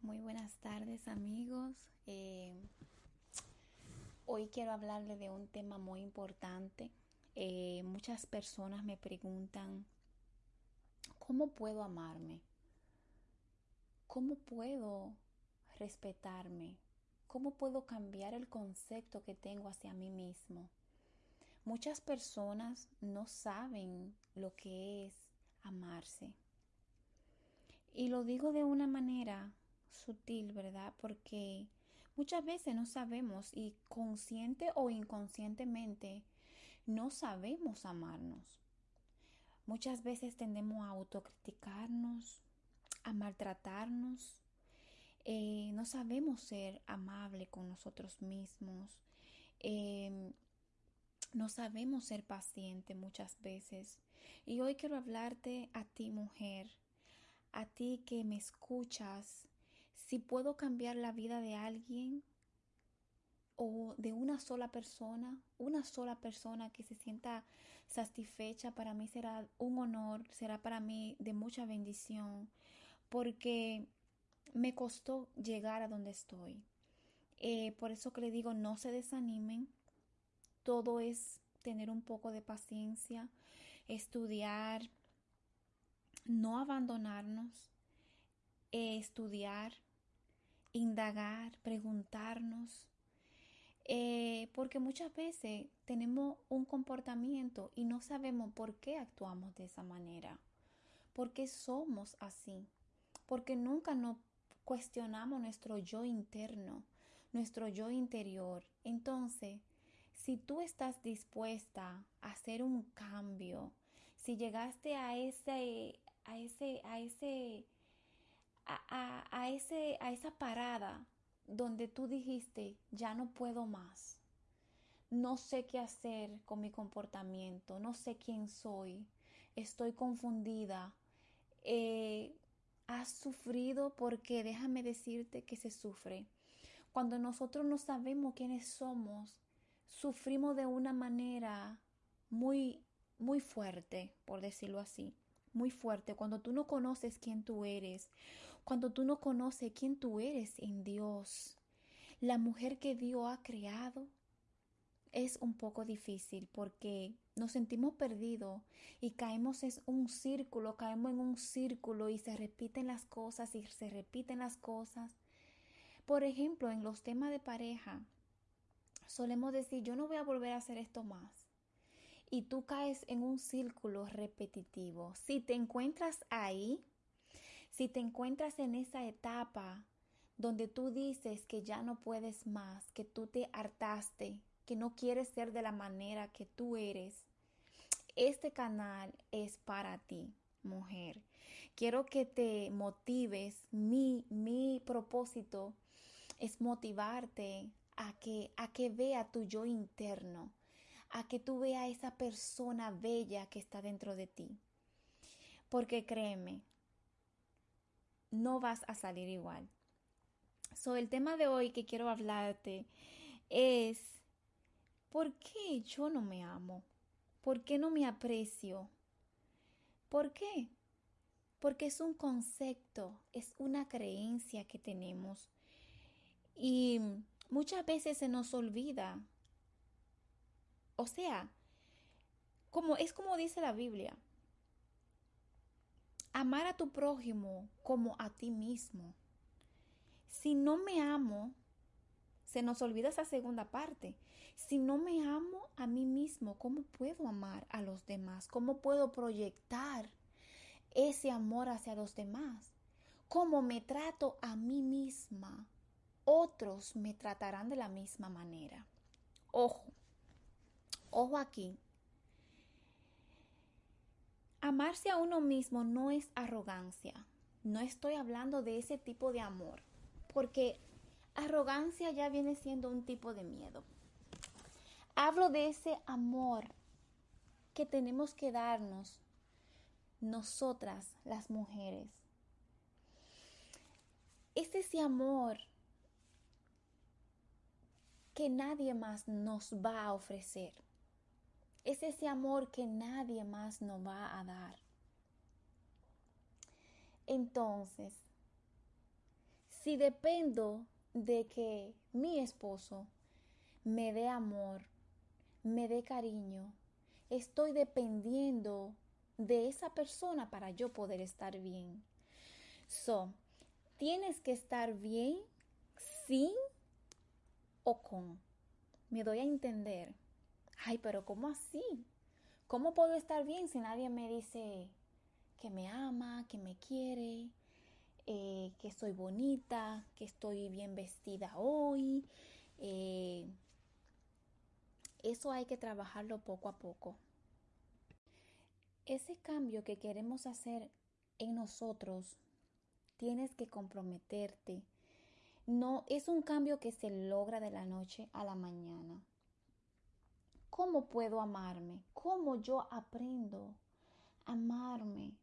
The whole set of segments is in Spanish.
Muy buenas tardes amigos. Eh, hoy quiero hablarle de un tema muy importante. Eh, muchas personas me preguntan, ¿cómo puedo amarme? ¿Cómo puedo respetarme? ¿Cómo puedo cambiar el concepto que tengo hacia mí mismo? Muchas personas no saben lo que es amarse. Y lo digo de una manera sutil, ¿verdad? Porque muchas veces no sabemos y consciente o inconscientemente no sabemos amarnos. Muchas veces tendemos a autocriticarnos, a maltratarnos. Eh, no sabemos ser amable con nosotros mismos. Em, no sabemos ser paciente muchas veces. Y hoy quiero hablarte a ti, mujer, a ti que me escuchas, si puedo cambiar la vida de alguien o de una sola persona, una sola persona que se sienta satisfecha, para mí será un honor, será para mí de mucha bendición, porque me costó llegar a donde estoy. Eh, por eso que le digo, no se desanimen, todo es tener un poco de paciencia, estudiar, no abandonarnos, eh, estudiar, indagar, preguntarnos, eh, porque muchas veces tenemos un comportamiento y no sabemos por qué actuamos de esa manera, por qué somos así, porque nunca nos cuestionamos nuestro yo interno, nuestro yo interior. Entonces, si tú estás dispuesta a hacer un cambio, si llegaste a ese, a ese, a ese a, ese, a esa parada donde tú dijiste, ya no puedo más, no sé qué hacer con mi comportamiento, no sé quién soy, estoy confundida, eh, has sufrido porque déjame decirte que se sufre. Cuando nosotros no sabemos quiénes somos, sufrimos de una manera muy, muy fuerte, por decirlo así muy fuerte, cuando tú no conoces quién tú eres, cuando tú no conoces quién tú eres en Dios, la mujer que Dios ha creado, es un poco difícil porque nos sentimos perdidos y caemos en un círculo, caemos en un círculo y se repiten las cosas y se repiten las cosas. Por ejemplo, en los temas de pareja, solemos decir, yo no voy a volver a hacer esto más y tú caes en un círculo repetitivo. Si te encuentras ahí, si te encuentras en esa etapa donde tú dices que ya no puedes más, que tú te hartaste, que no quieres ser de la manera que tú eres, este canal es para ti, mujer. Quiero que te motives. Mi, mi propósito es motivarte a que, a que vea tu yo interno, a que tú veas esa persona bella que está dentro de ti. Porque créeme, no vas a salir igual. So, el tema de hoy que quiero hablarte es ¿por qué yo no me amo? ¿Por qué no me aprecio? ¿Por qué? Porque es un concepto, es una creencia que tenemos y muchas veces se nos olvida o sea, como es como dice la Biblia, amar a tu prójimo como a ti mismo. Si no me amo, se nos olvida esa segunda parte. Si no me amo a mí mismo, ¿cómo puedo amar a los demás? ¿Cómo puedo proyectar ese amor hacia los demás? ¿Cómo me trato a mí misma? Otros me tratarán de la misma manera. Ojo, Ojo aquí. Amarse a uno mismo no es arrogancia. No estoy hablando de ese tipo de amor, porque arrogancia ya viene siendo un tipo de miedo. Hablo de ese amor que tenemos que darnos nosotras las mujeres. Es ese amor que nadie más nos va a ofrecer. Es ese amor que nadie más nos va a dar. Entonces, Si dependo de que mi esposo me dé amor, me dé cariño, estoy dependiendo de esa persona para yo poder estar bien. So, tienes que estar bien sin o con. Me doy a entender. Ay, pero ¿cómo así? ¿Cómo puedo estar bien si nadie me dice que me ama, que me quiere, eh, que soy bonita, que estoy bien vestida hoy? Eh, eso hay que trabajarlo poco a poco. Ese cambio que queremos hacer en nosotros, tienes que comprometerte. No es un cambio que se logra de la noche a la mañana. ¿Cómo puedo amarme? ¿Cómo yo aprendo a amarme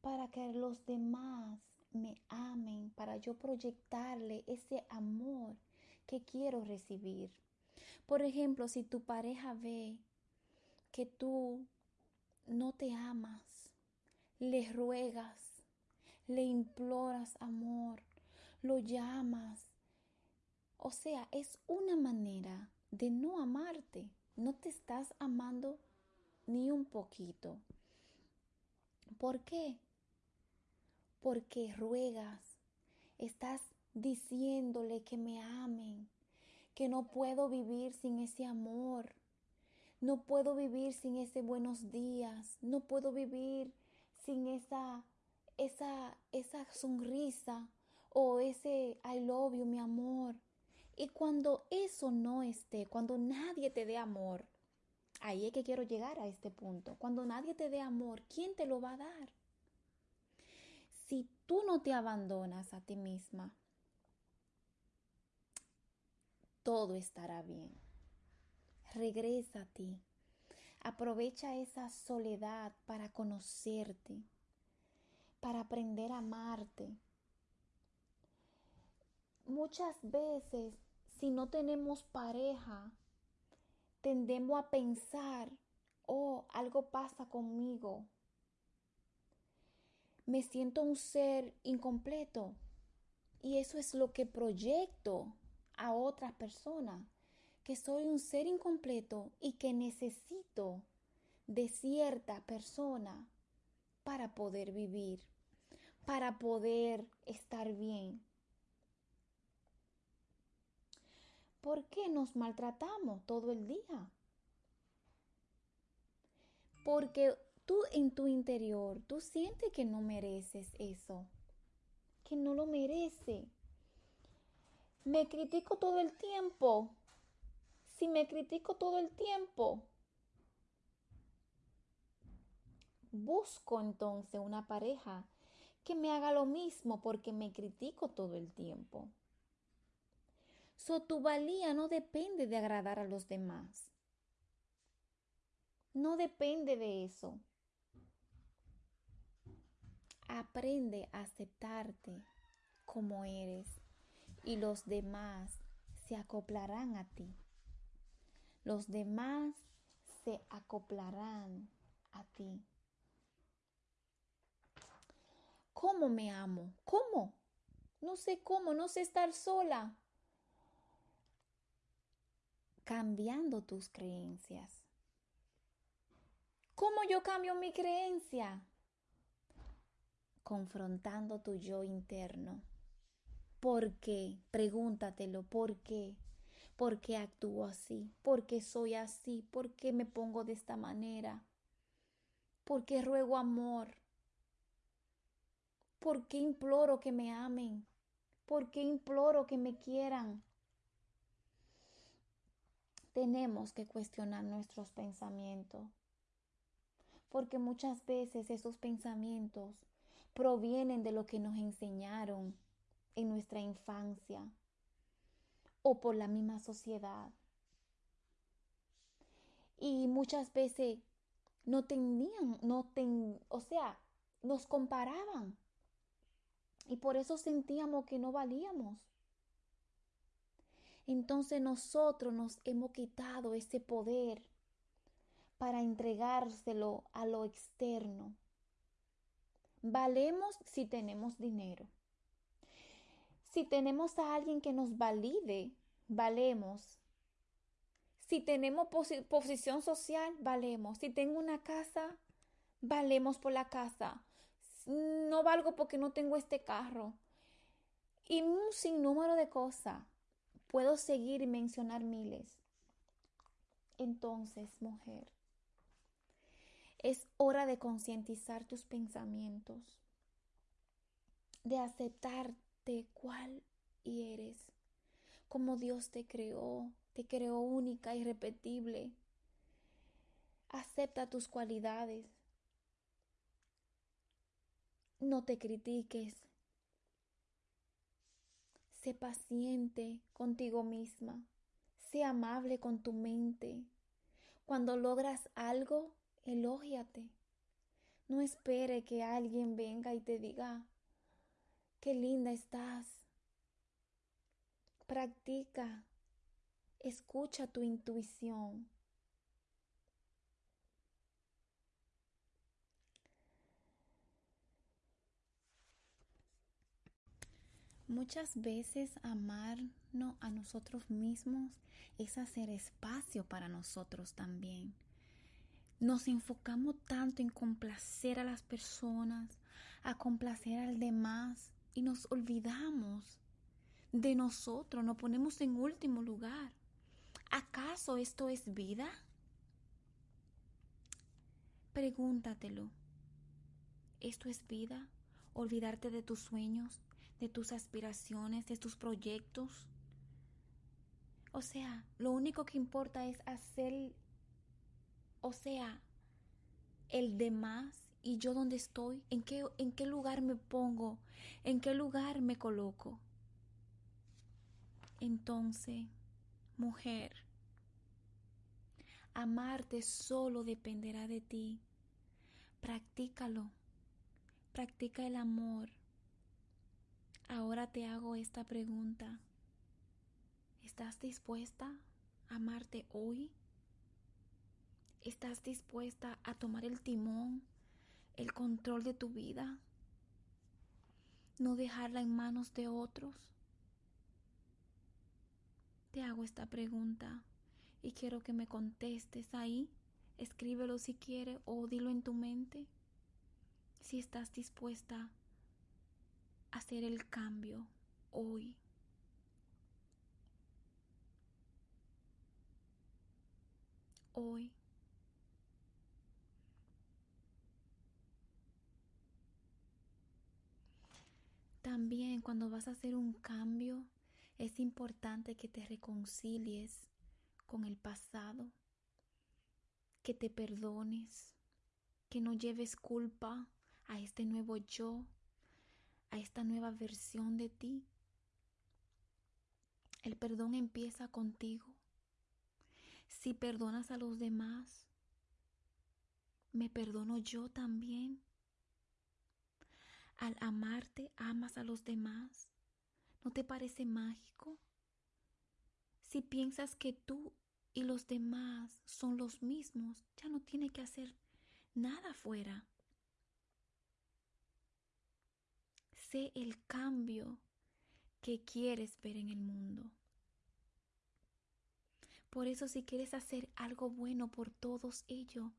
para que los demás me amen, para yo proyectarle ese amor que quiero recibir? Por ejemplo, si tu pareja ve que tú no te amas, le ruegas, le imploras amor, lo llamas. O sea, es una manera de no amarte. No te estás amando ni un poquito. ¿Por qué? Porque ruegas, estás diciéndole que me amen, que no puedo vivir sin ese amor, no puedo vivir sin ese buenos días, no puedo vivir sin esa, esa, esa sonrisa o ese I love you, mi amor. Y cuando eso no esté, cuando nadie te dé amor, ahí es que quiero llegar a este punto. Cuando nadie te dé amor, ¿quién te lo va a dar? Si tú no te abandonas a ti misma, todo estará bien. Regresa a ti. Aprovecha esa soledad para conocerte, para aprender a amarte. Muchas veces, si no tenemos pareja, tendemos a pensar, oh, algo pasa conmigo. Me siento un ser incompleto. Y eso es lo que proyecto a otras personas, que soy un ser incompleto y que necesito de cierta persona para poder vivir, para poder estar bien. ¿Por qué nos maltratamos todo el día? Porque tú en tu interior, tú sientes que no mereces eso, que no lo mereces. Me critico todo el tiempo. Si me critico todo el tiempo, busco entonces una pareja que me haga lo mismo porque me critico todo el tiempo. So, tu valía no depende de agradar a los demás. No depende de eso. Aprende a aceptarte como eres y los demás se acoplarán a ti. Los demás se acoplarán a ti. ¿Cómo me amo? ¿Cómo? No sé cómo, no sé estar sola. Cambiando tus creencias. ¿Cómo yo cambio mi creencia? Confrontando tu yo interno. ¿Por qué? Pregúntatelo, ¿por qué? ¿Por qué actúo así? ¿Por qué soy así? ¿Por qué me pongo de esta manera? ¿Por qué ruego amor? ¿Por qué imploro que me amen? ¿Por qué imploro que me quieran? Tenemos que cuestionar nuestros pensamientos, porque muchas veces esos pensamientos provienen de lo que nos enseñaron en nuestra infancia o por la misma sociedad. Y muchas veces no tenían, no ten, o sea, nos comparaban. Y por eso sentíamos que no valíamos. Entonces nosotros nos hemos quitado ese poder para entregárselo a lo externo. Valemos si tenemos dinero. Si tenemos a alguien que nos valide, valemos. Si tenemos posición social, valemos. Si tengo una casa, valemos por la casa. No valgo porque no tengo este carro. Y un sinnúmero de cosas. Puedo seguir y mencionar miles. Entonces, mujer, es hora de concientizar tus pensamientos, de aceptarte cuál eres, como Dios te creó, te creó única, irrepetible. Acepta tus cualidades. No te critiques. Sé paciente contigo misma. Sé amable con tu mente. Cuando logras algo, elógiate. No espere que alguien venga y te diga, qué linda estás. Practica Escucha tu intuición. Muchas veces amarnos a nosotros mismos es hacer espacio para nosotros también. Nos enfocamos tanto en complacer a las personas, a complacer al demás y nos olvidamos de nosotros, nos ponemos en último lugar. ¿Acaso esto es vida? Pregúntatelo. ¿Esto es vida? ¿Olvidarte de tus sueños, de tus aspiraciones, de tus proyectos? O sea, lo único que importa es hacer, o sea, el demás y yo dónde estoy, en qué, en qué lugar me pongo, en qué lugar me coloco. Entonces, mujer. Amarte solo dependerá de ti. Practícalo. Practica el amor. Ahora te hago esta pregunta. ¿Estás dispuesta a amarte hoy? ¿Estás dispuesta a tomar el timón, el control de tu vida? ¿No dejarla en manos de otros? te hago esta pregunta y quiero que me contestes ahí. Escríbelo si quieres o dilo en tu mente. Si estás dispuesta hacer el cambio hoy. Hoy. También cuando vas a hacer un cambio, es importante que te reconcilies con el pasado, que te perdones, que no lleves culpa a este nuevo yo, a esta nueva versión de ti. El perdón empieza contigo. Si perdonas a los demás, me perdono yo también. Al amarte, amas a los demás. ¿No te parece mágico? Si piensas que tú y los demás son los mismos, ya no tiene que hacer nada fuera. El cambio que quieres ver en el mundo. Por eso si quieres hacer algo bueno por todos ellos,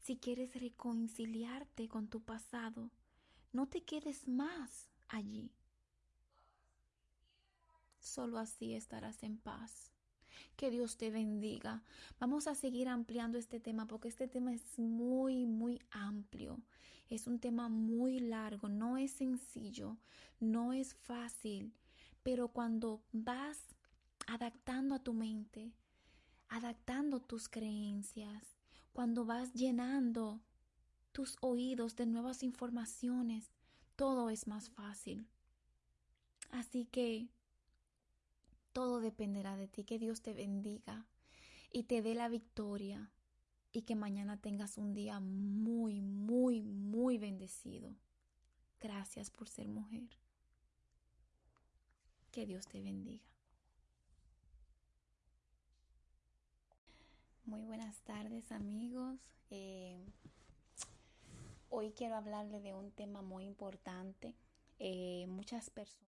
si quieres reconciliarte con tu pasado, no te quedes más allí. Solo así estarás en paz. Que Dios te bendiga. Vamos a seguir ampliando este tema porque este tema es muy, muy amplio. Es un tema muy largo, no es sencillo, no es fácil, pero cuando vas adaptando a tu mente, adaptando tus creencias, cuando vas llenando tus oídos de nuevas informaciones, todo es más fácil. Así que todo dependerá de ti. Que Dios te bendiga y te dé la victoria y que mañana tengas un día muy, muy, muy bendecido. Gracias por ser mujer. Que Dios te bendiga. Muy buenas tardes amigos. Eh, hoy quiero hablarle de un tema muy importante. Eh, muchas personas